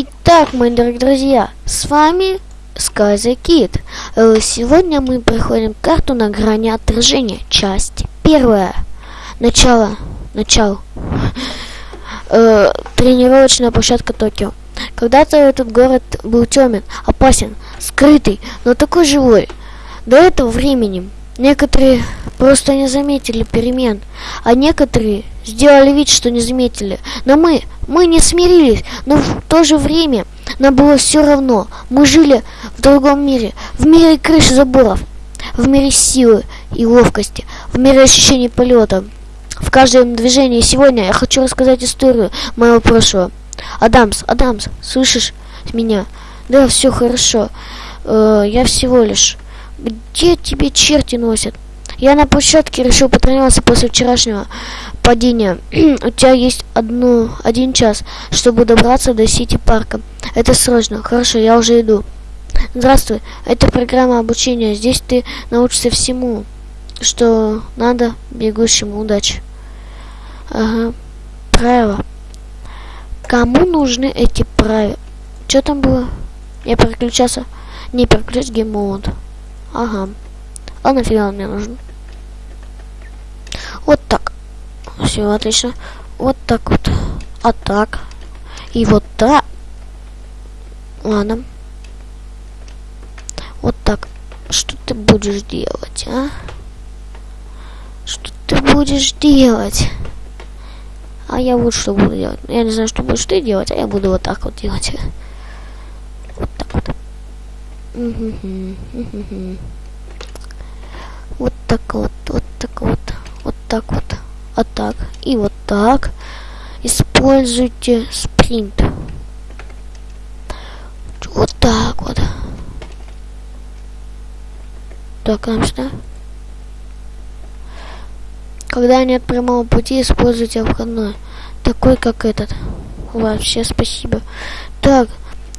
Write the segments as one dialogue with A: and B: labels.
A: Итак, мои дорогие друзья, с вами Sky the. Э, Сегодня мы проходим карту на грани отражения. Часть первая. Начало. Начало. Э, тренировочная площадка Токио. Когда-то этот город был темен, опасен, скрытый, но такой живой. До этого времени некоторые просто не заметили перемен, а некоторые сделали вид, что не заметили. Но мы, мы не смирились, но в то же время нам было все равно. Мы жили в другом мире, в мире крыш заборов, в мире силы и ловкости, в мире ощущений полета. В каждом движении сегодня я хочу рассказать историю моего прошлого. Адамс, Адамс, слышишь меня? Да, все хорошо. Э, я всего лишь. Где тебе черти носят? Я на площадке решил потренироваться после вчерашнего падения. У тебя есть одну, один час, чтобы добраться до Сити-парка. Это срочно. Хорошо, я уже иду. Здравствуй. Это программа обучения. Здесь ты научишься всему, что надо бегущему. Удачи. Ага. Правила. Кому нужны эти правила? Что там было? Я переключался. Не переключать гейммод. Ага. А нафига он мне нужен? Вот так. Все, отлично. Вот так вот. А так. И вот так. Ладно. Вот так. Что ты будешь делать, а? Что ты будешь делать? А я вот что буду делать. Я не знаю, что будешь ты делать, а я буду вот так вот делать. Вот так вот. Вот так вот, вот так вот, а так и вот так. Используйте спринт. Вот так вот. Так, что? Когда нет прямого пути, используйте обходной. Такой, как этот. Вообще, спасибо. Так,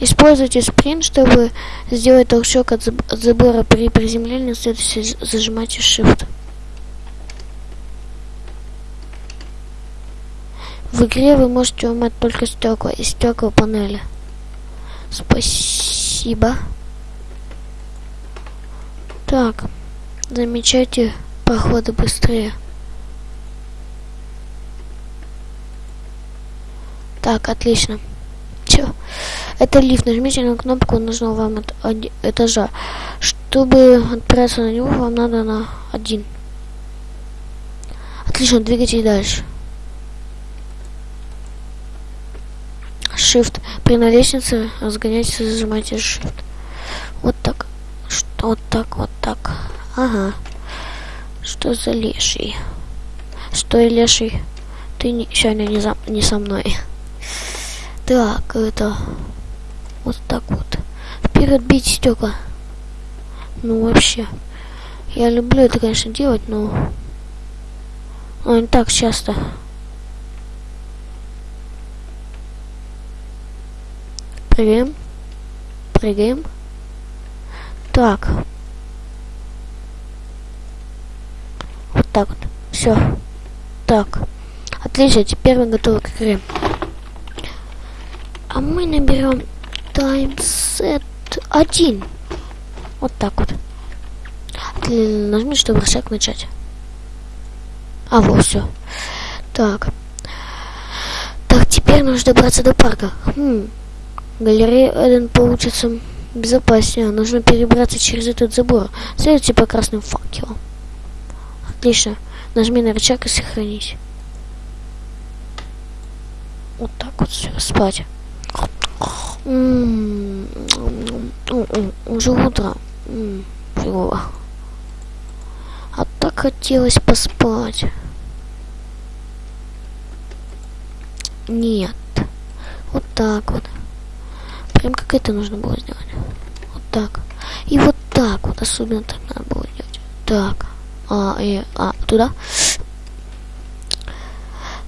A: используйте спринт, чтобы сделать толчок от, заб от забора при приземлении. Следуйте, зажимайте Shift. В игре вы можете умать только стекла и стекла панели. Спасибо. Так, замечайте проходы быстрее. Так, отлично. Чё? Это лифт. Нажмите на кнопку нужного вам от, этажа. Чтобы отправиться на него, вам надо на один. Отлично, двигайтесь дальше. Shift. При на лестнице разгоняйтесь зажимайте Shift. Вот так. Что вот так, вот так. Ага. Что за леший? Что и леший? Ты не, сегодня не, за, не со мной. Так, это... Вот так вот. Вперед бить стекла. Ну, вообще. Я люблю это, конечно, делать, но... Но не так часто. Прыгаем. Прыгаем. Так. Вот так вот. Все. Так. Отлично, теперь мы готовы к игре. А мы наберем таймсет 1. Вот так вот. Нажми, чтобы шаг начать. А вот все. Так. Так, теперь нужно добраться до парка. Хм. Галерея Эден получится безопаснее. Нужно перебраться через этот забор. Следуйте по красным факелам. Отлично. Нажми на рычаг и сохранись. Вот так вот все. Спать. Уже утро. Фигово. А так хотелось поспать. Нет. Вот так вот. Прям как это нужно было сделать. Вот так. И вот так вот. Особенно так надо было делать. Так. А, и, а, туда.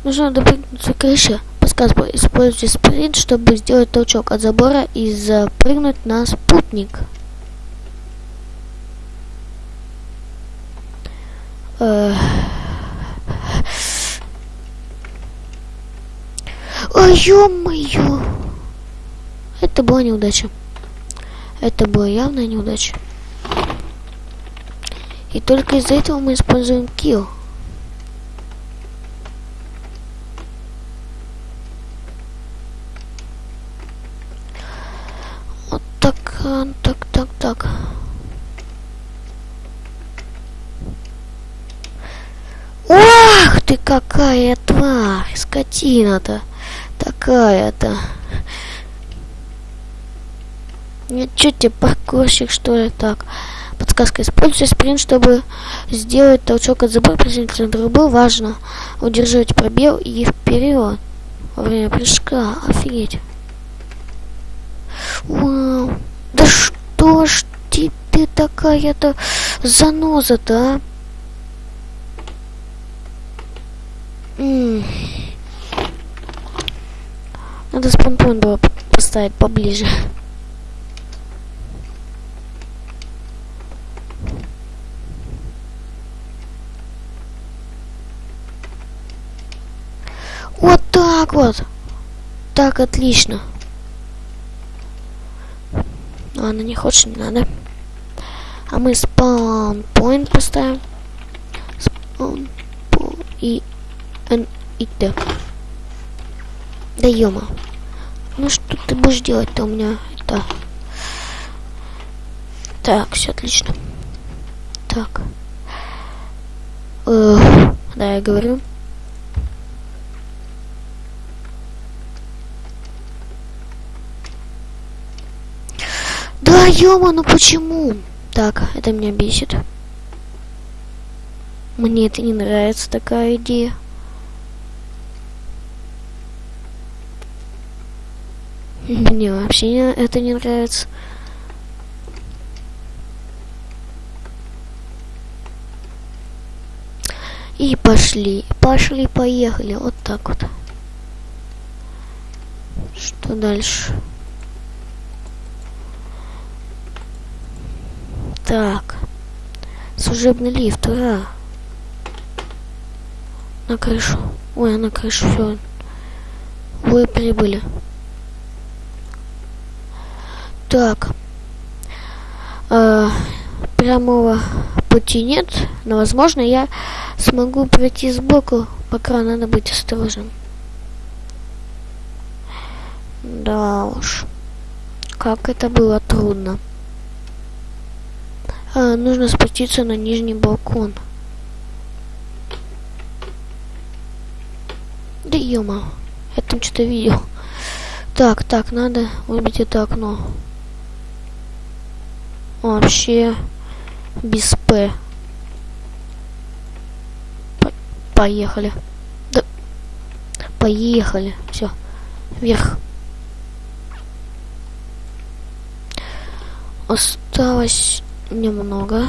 A: Нужно допрыгнуть к крыше подсказку. Используйте спринт, чтобы сделать толчок от забора и запрыгнуть на спутник. Ой, ё-моё! Это была неудача. Это была явная неудача. И только из-за этого мы используем kill. Вот так, а, так, так, так. Ах ты какая тварь, скотина-то. Такая-то. Нет, что тебе, паркурщик, что ли, так? Подсказка. Используйте спринт, чтобы сделать толчок от забора приблизительно трубы. Важно удерживать пробел и вперед во время прыжка. Офигеть. Вау. Да что ж ты, ты такая-то заноза-то, а? Надо спонтон было поставить поближе. Вот так вот. Так, отлично. Ладно, не хочешь, не надо. А мы спаун point поставим. Спаун и Н и Т. Да -мо. Ну что ты будешь делать-то у меня? Это... Так, все отлично. Так. Э, да, я говорю. Да, -мо, ну почему? Так, это меня бесит. Мне это не нравится, такая идея. Мне вообще это не нравится. И пошли, пошли, поехали. Вот так вот. Что дальше? Так. Служебный лифт, ура. На крышу. Ой, на крышу все. Вы прибыли. Так. Э, прямого пути нет, но возможно я смогу пройти сбоку, пока надо быть осторожным. Да уж. Как это было трудно. А, нужно спуститься на нижний балкон. Да -мо, я там что-то видел. Так, так, надо выбить это окно. Вообще без П. По поехали. Да. Поехали. Все. Вверх. Осталось немного.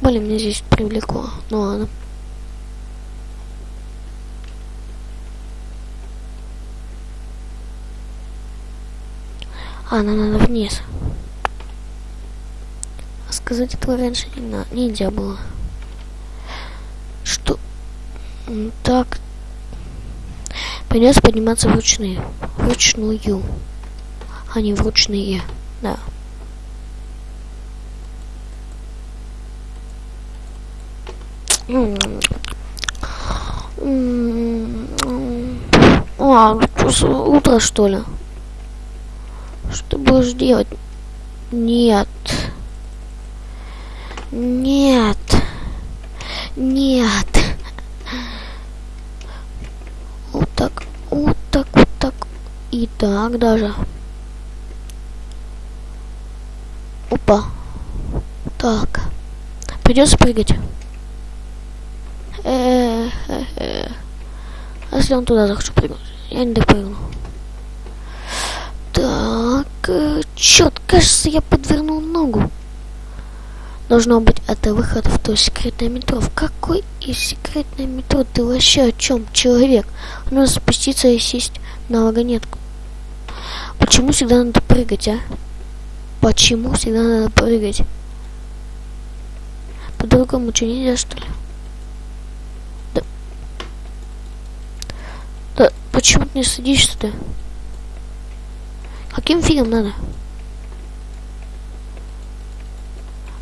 A: Блин, мне здесь привлекло. Ну ладно. А, нам надо вниз. А сказать этого раньше не на, нельзя было. Что? Так. Придется подниматься вручную. Вручную. Не вручные. Да. А, утро что ли? Что будешь делать? Нет. Нет. Нет. Вот так, вот так, вот так. И так даже. Опа. Так. Придется прыгать. Э если он туда захочу прыгнуть? Я не допрыгну. Так, э, черт, кажется, я подвернул ногу. Должно быть, это выход в то секретное метро. В какой из секретное метро ты вообще о чем, человек? Нужно спуститься и сесть на вагонетку. Почему всегда надо прыгать, а? Почему всегда надо прыгать? По-другому что нельзя, что ли? Да. Да, почему ты не садишься ты? Каким фигом надо?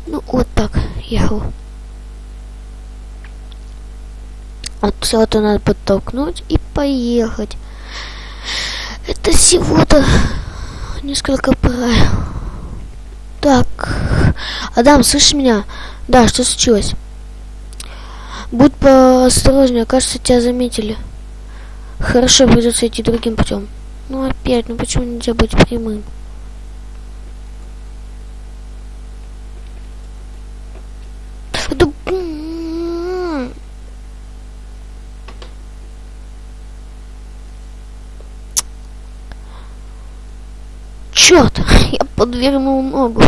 A: Ну, вот так, ехал. Вот все это надо подтолкнуть и поехать. Это всего-то несколько правил. Адам, слышишь меня? Да, что случилось? Будь поосторожнее, кажется, тебя заметили. Хорошо, придется идти другим путем. Ну опять, ну почему нельзя быть прямым? Черт, я подвернул ногу.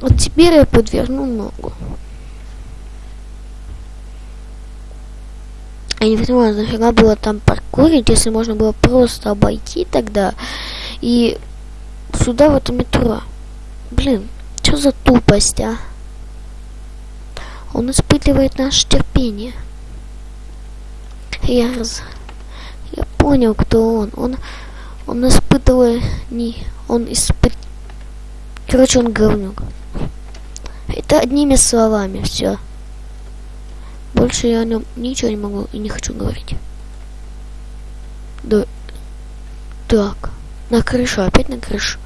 A: Вот теперь я подверну ногу. Я не понимаю, нафига было там паркурить, если можно было просто обойти тогда и сюда в это метро. Блин, что за тупость, а? Он испытывает наше терпение. Я раз... Я понял, кто он. Он, он испытывает... Не... Он испыт... Короче, он говнюк. Это одними словами все. Больше я о нем ничего не могу и не хочу говорить. Да. Так. На крышу, опять на крышу.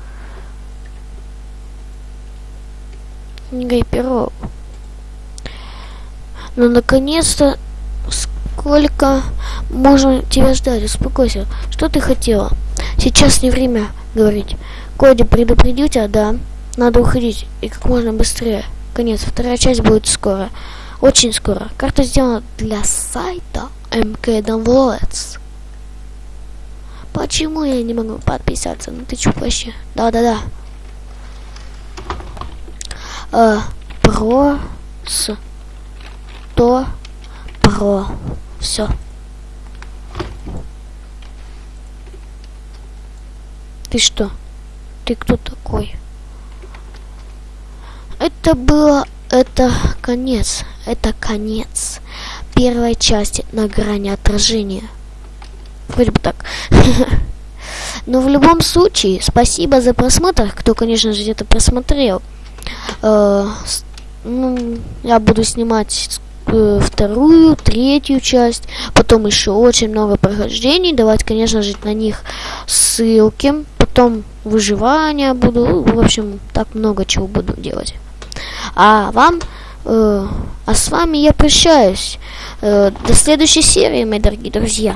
A: Книга и перо. Ну, наконец-то, сколько можно тебя ждать? Успокойся. Что ты хотела? Сейчас не время говорить. Коди, предупредил тебя, да? Надо уходить, и как можно быстрее. Конец, вторая часть будет скоро. Очень скоро. Карта сделана для сайта MK Downloads. Почему я не могу подписаться? Ну ты чё вообще? Да-да-да. Э, про с то про. Все. Ты что? Ты кто такой? Это было... Это конец. Это конец первой части на грани отражения. Вроде бы так. Но в любом случае, спасибо за просмотр, кто, конечно же, это просмотрел. Э, ну, я буду снимать э, вторую, третью часть, потом еще очень много прохождений, давать, конечно же, на них ссылки, потом выживание буду, в общем, так много чего буду делать. А вам, э, а с вами я прощаюсь. Э, до следующей серии, мои дорогие друзья.